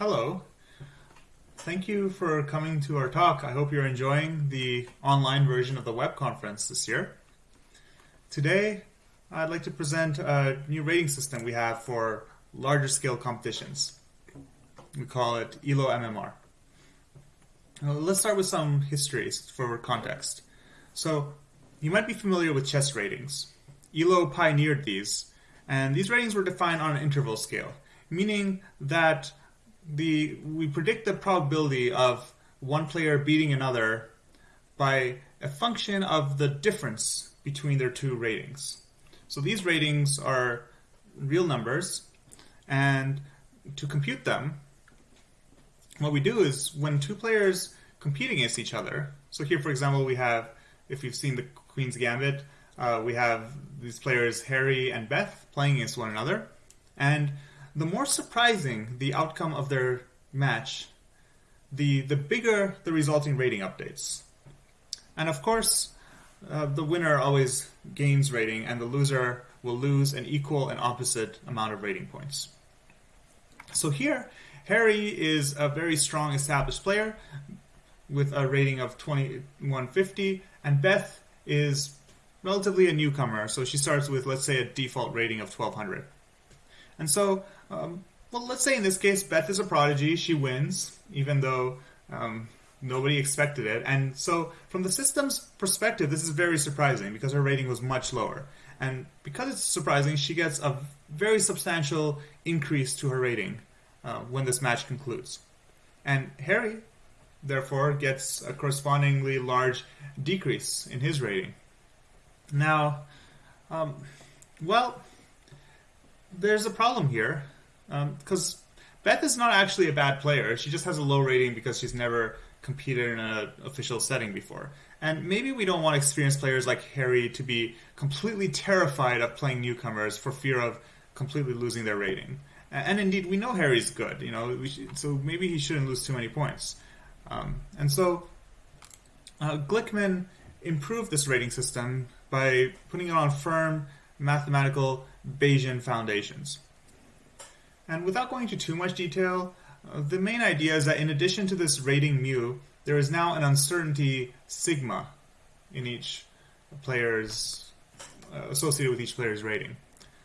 Hello. Thank you for coming to our talk. I hope you're enjoying the online version of the web conference this year. Today, I'd like to present a new rating system we have for larger scale competitions. We call it ELO MMR. Now, let's start with some history for context. So, you might be familiar with chess ratings. ELO pioneered these, and these ratings were defined on an interval scale, meaning that the we predict the probability of one player beating another by a function of the difference between their two ratings. So these ratings are real numbers, and to compute them, what we do is when two players compete against each other. So here, for example, we have, if you've seen the Queen's Gambit, uh, we have these players Harry and Beth playing against one another, and the more surprising the outcome of their match, the the bigger the resulting rating updates. And of course, uh, the winner always gains rating, and the loser will lose an equal and opposite amount of rating points. So here, Harry is a very strong established player with a rating of 2150, and Beth is relatively a newcomer, so she starts with, let's say, a default rating of 1200. And so, um, well, let's say in this case, Beth is a prodigy. She wins, even though um, nobody expected it. And so, from the system's perspective, this is very surprising because her rating was much lower. And because it's surprising, she gets a very substantial increase to her rating uh, when this match concludes. And Harry, therefore, gets a correspondingly large decrease in his rating. Now, um, well, there's a problem here because um, Beth is not actually a bad player. She just has a low rating because she's never competed in an official setting before. And maybe we don't want experienced players like Harry to be completely terrified of playing newcomers for fear of completely losing their rating. And, indeed, we know Harry's good, you know, should, so maybe he shouldn't lose too many points. Um, and so uh, Glickman improved this rating system by putting it on firm mathematical Bayesian foundations. And without going into too much detail, uh, the main idea is that in addition to this rating mu, there is now an uncertainty sigma in each player's uh, associated with each player's rating.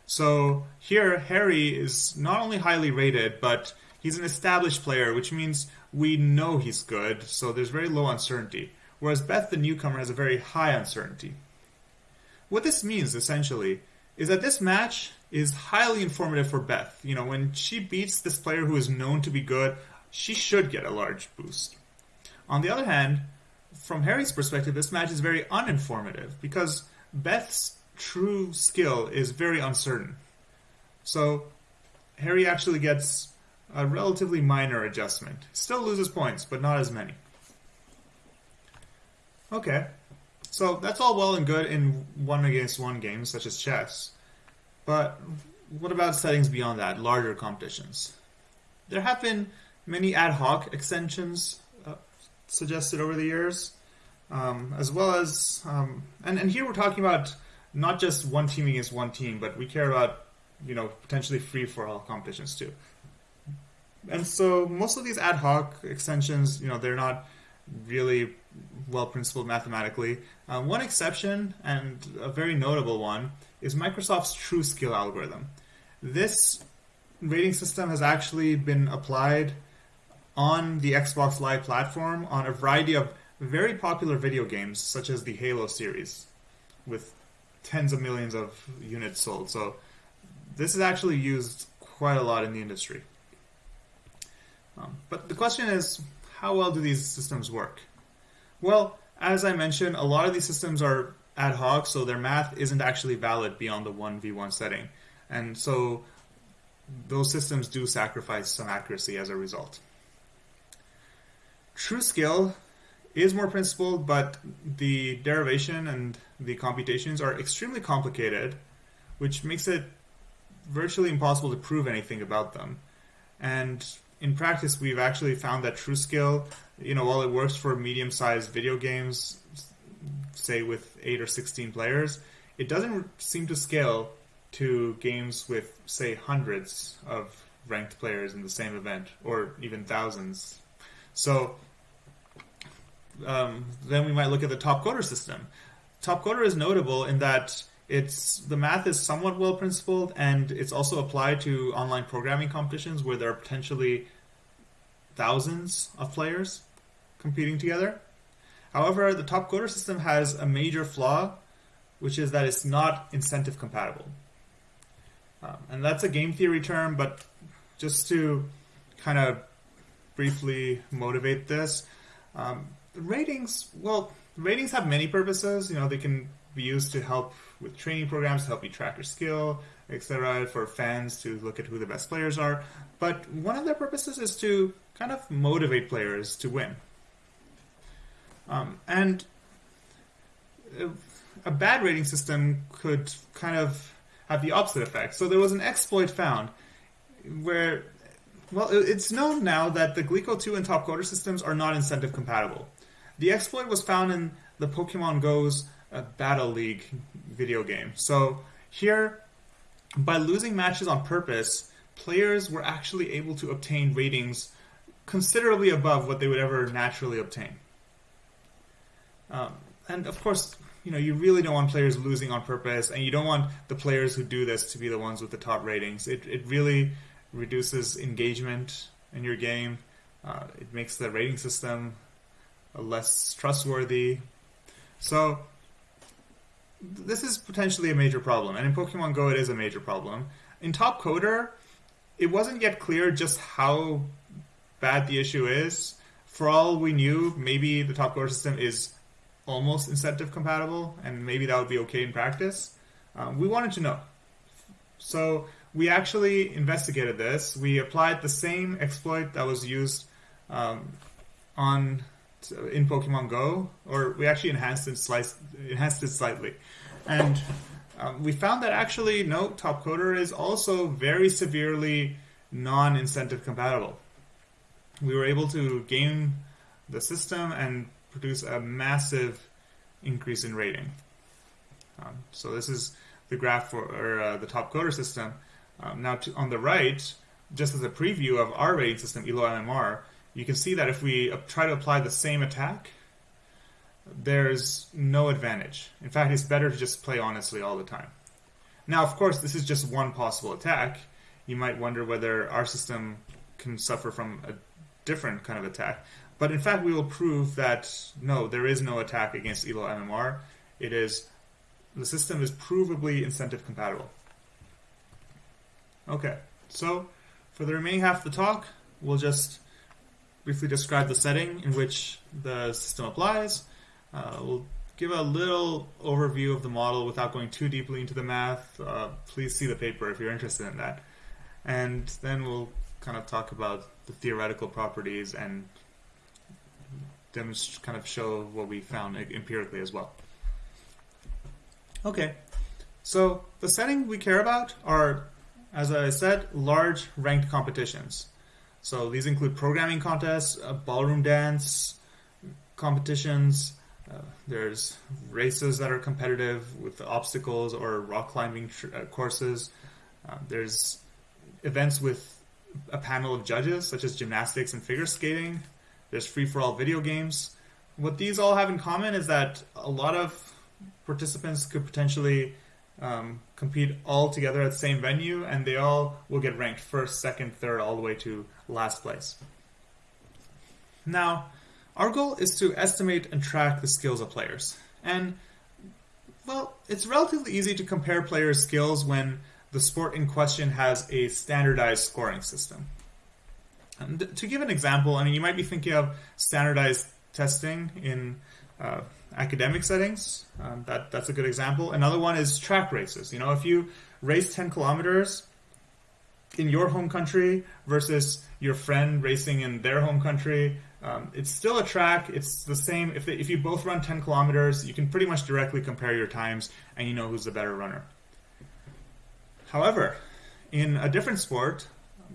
So here, Harry is not only highly rated, but he's an established player, which means we know he's good, so there's very low uncertainty. Whereas Beth, the newcomer, has a very high uncertainty. What this means, essentially, is that this match is highly informative for Beth. You know, when she beats this player who is known to be good, she should get a large boost. On the other hand, from Harry's perspective, this match is very uninformative because Beth's true skill is very uncertain. So Harry actually gets a relatively minor adjustment. Still loses points, but not as many. Okay, so that's all well and good in one against one games such as chess. But what about settings beyond that, larger competitions? There have been many ad hoc extensions uh, suggested over the years, um, as well as, um, and, and here we're talking about not just one team against one team, but we care about, you know, potentially free for all competitions too. And so most of these ad hoc extensions, you know, they're not really well principled mathematically. Uh, one exception, and a very notable one, is Microsoft's TrueSkill algorithm. This rating system has actually been applied on the Xbox Live platform on a variety of very popular video games, such as the Halo series, with tens of millions of units sold. So this is actually used quite a lot in the industry. Um, but the question is, how well do these systems work? Well, as I mentioned, a lot of these systems are ad hoc, so their math isn't actually valid beyond the 1v1 setting. And so those systems do sacrifice some accuracy as a result. TrueSkill is more principled, but the derivation and the computations are extremely complicated, which makes it virtually impossible to prove anything about them. And in practice, we've actually found that TrueSkill, you know, while it works for medium-sized video games, say with eight or sixteen players, it doesn't seem to scale to games with say hundreds of ranked players in the same event, or even thousands. So um, then we might look at the Topcoder system. Topcoder is notable in that it's the math is somewhat well principled, and it's also applied to online programming competitions where there are potentially thousands of players competing together. However, the top Topcoder system has a major flaw, which is that it's not incentive compatible. Um, and that's a game theory term, but just to kind of briefly motivate this, um, ratings, well, ratings have many purposes. You know, they can be used to help with training programs, to help you track your skill, etc., for fans to look at who the best players are. But one of their purposes is to kind of motivate players to win. Um, and a bad rating system could kind of have the opposite effect. So there was an exploit found where, well, it's known now that the Glicko 2 and Top Topcoder systems are not incentive compatible. The exploit was found in the Pokemon Go's uh, Battle League video game. So here, by losing matches on purpose, players were actually able to obtain ratings considerably above what they would ever naturally obtain. Um, and of course, you know, you really don't want players losing on purpose, and you don't want the players who do this to be the ones with the top ratings. It, it really reduces engagement in your game. Uh, it makes the rating system less trustworthy. So this is potentially a major problem, and in Pokemon Go, it is a major problem. In Topcoder, it wasn't yet clear just how bad the issue is. For all we knew, maybe the Topcoder system is almost incentive compatible, and maybe that would be okay in practice. Um, we wanted to know. So we actually investigated this. We applied the same exploit that was used um, on in Pokemon Go, or we actually enhanced it, enhanced it slightly. And um, we found that actually, no, Topcoder is also very severely non incentive compatible. We were able to game the system and produce a massive increase in rating. Um, so this is the graph for uh, the Topcoder system. Um, now to, on the right, just as a preview of our rating system, ELO MMR, you can see that if we try to apply the same attack, there's no advantage. In fact, it's better to just play honestly all the time. Now, of course, this is just one possible attack. You might wonder whether our system can suffer from a different kind of attack. But in fact, we will prove that no, there is no attack against ELO MMR. It is the system is provably incentive compatible. Okay, so for the remaining half of the talk, we'll just briefly describe the setting in which the system applies. Uh, we'll give a little overview of the model without going too deeply into the math. Uh, please see the paper if you're interested in that. And then we'll kind of talk about the theoretical properties and demonstrate, kind of show what we found empirically as well. Okay, so the setting we care about are, as I said, large ranked competitions. So these include programming contests, uh, ballroom dance competitions. Uh, there's races that are competitive with obstacles or rock climbing uh, courses. Uh, there's events with a panel of judges, such as gymnastics and figure skating. There's free for all video games. What these all have in common is that a lot of participants could potentially um, compete all together at the same venue, and they all will get ranked first, second, third, all the way to last place. Now, our goal is to estimate and track the skills of players. And, well, it's relatively easy to compare players' skills when the sport in question has a standardized scoring system. And to give an example, I mean, you might be thinking of standardized testing in uh, academic settings. Um, that that's a good example. Another one is track races. You know, if you race 10 kilometers in your home country versus your friend racing in their home country, um, it's still a track. It's the same. If, if you both run 10 kilometers, you can pretty much directly compare your times and you know who's the better runner. However, in a different sport,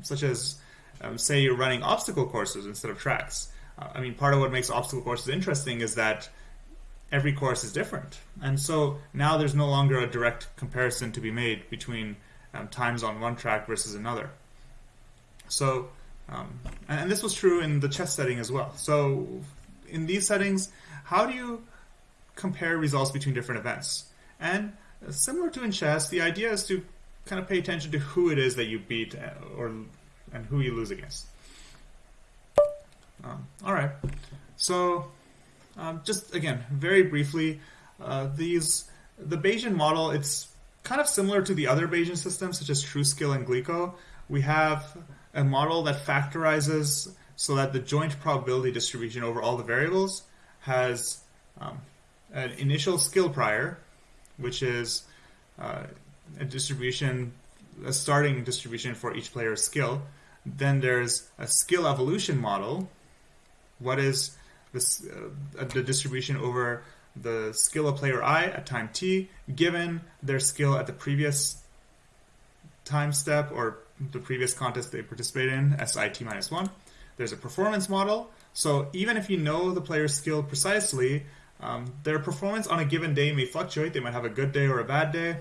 such as um, say you're running obstacle courses instead of tracks, I mean, part of what makes obstacle courses interesting is that every course is different. And so now there's no longer a direct comparison to be made between um, times on one track versus another. So, um, and this was true in the chess setting as well. So, in these settings, how do you compare results between different events? And similar to in chess, the idea is to kind of pay attention to who it is that you beat uh, or and who you lose against. Um, all right, so um, just again, very briefly, uh, these the Bayesian model. It's kind of similar to the other Bayesian systems, such as TrueSkill and Glicko. We have a model that factorizes so that the joint probability distribution over all the variables has um, an initial skill prior, which is uh, a distribution, a starting distribution for each player's skill. Then there's a skill evolution model. What is this, uh, the distribution over the skill of player i at time t, given their skill at the previous time step or the previous contest they participated in, SIT minus 1. There's a performance model. So even if you know the player's skill precisely, um, their performance on a given day may fluctuate. They might have a good day or a bad day.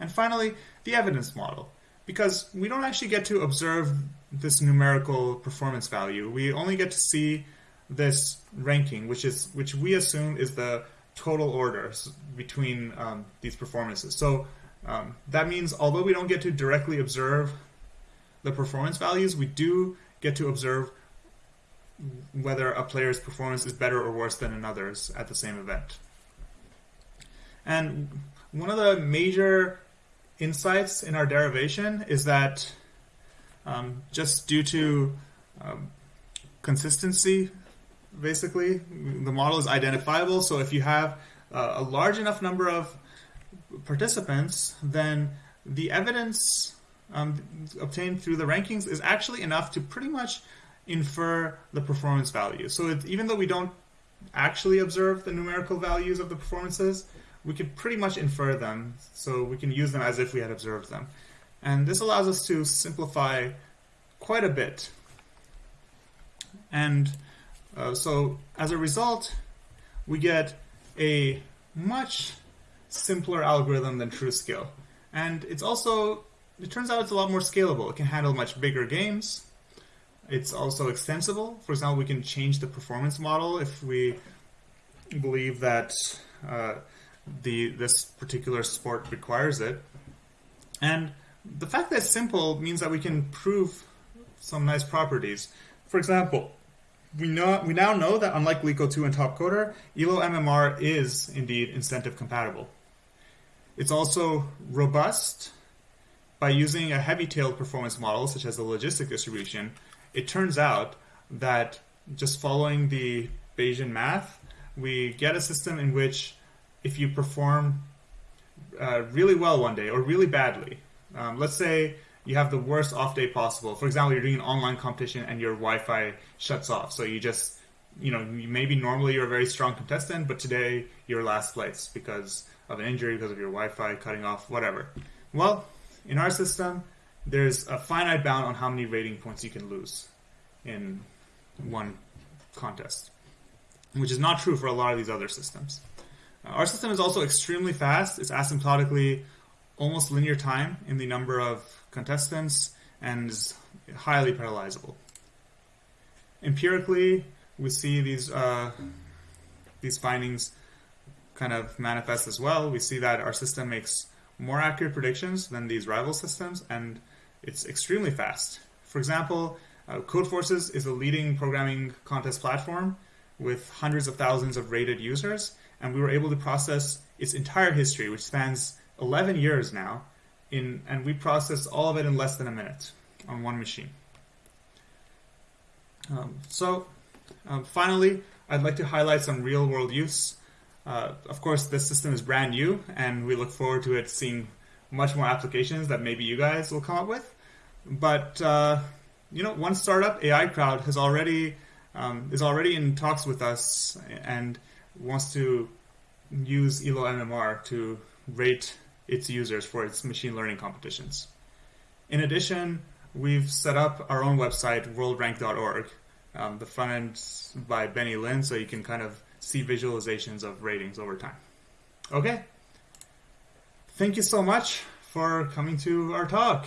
And finally, the evidence model. Because we don't actually get to observe this numerical performance value. We only get to see this ranking, which is which we assume is the total order between um, these performances. So um, that means although we don't get to directly observe the performance values, we do get to observe whether a player's performance is better or worse than another's at the same event. And one of the major insights in our derivation is that um, just due to um, consistency basically. The model is identifiable, so if you have uh, a large enough number of participants, then the evidence um, obtained through the rankings is actually enough to pretty much infer the performance value. So it, even though we don't actually observe the numerical values of the performances, we can pretty much infer them, so we can use them as if we had observed them. And this allows us to simplify quite a bit. And uh, so as a result, we get a much simpler algorithm than TrueSkill. And it's also, it turns out it's a lot more scalable. It can handle much bigger games. It's also extensible. For example, we can change the performance model if we believe that uh, the this particular sport requires it. And the fact that it's simple means that we can prove some nice properties. For example, we know we now know that unlike Glicko 2 and Topcoder, ELO MMR is indeed incentive compatible. It's also robust by using a heavy-tailed performance model such as the logistic distribution. It turns out that just following the Bayesian math, we get a system in which if you perform uh, really well one day or really badly, um, let's say you have the worst off day possible. For example, you're doing an online competition and your Wi-Fi shuts off, so you just, you know, maybe normally you're a very strong contestant, but today you're last place because of an injury, because of your Wi-Fi cutting off, whatever. Well, in our system, there's a finite bound on how many rating points you can lose in one contest, which is not true for a lot of these other systems. Our system is also extremely fast. It's asymptotically almost linear time in the number of contestants and is highly parallelizable. Empirically, we see these uh, these findings kind of manifest as well. We see that our system makes more accurate predictions than these rival systems, and it's extremely fast. For example, uh, Codeforces is a leading programming contest platform with hundreds of thousands of rated users, and we were able to process its entire history, which spans 11 years now, in, and we process all of it in less than a minute on one machine. Um, so, um, finally, I'd like to highlight some real-world use. Uh, of course, this system is brand new, and we look forward to it seeing much more applications that maybe you guys will come up with. But uh, you know, one startup, AIcrowd, has already um, is already in talks with us and wants to use ELO MMR to rate its users for its machine learning competitions. In addition, we've set up our own website, worldrank.org. Um, the front end by Benny Lin, so you can kind of see visualizations of ratings over time. Okay. Thank you so much for coming to our talk.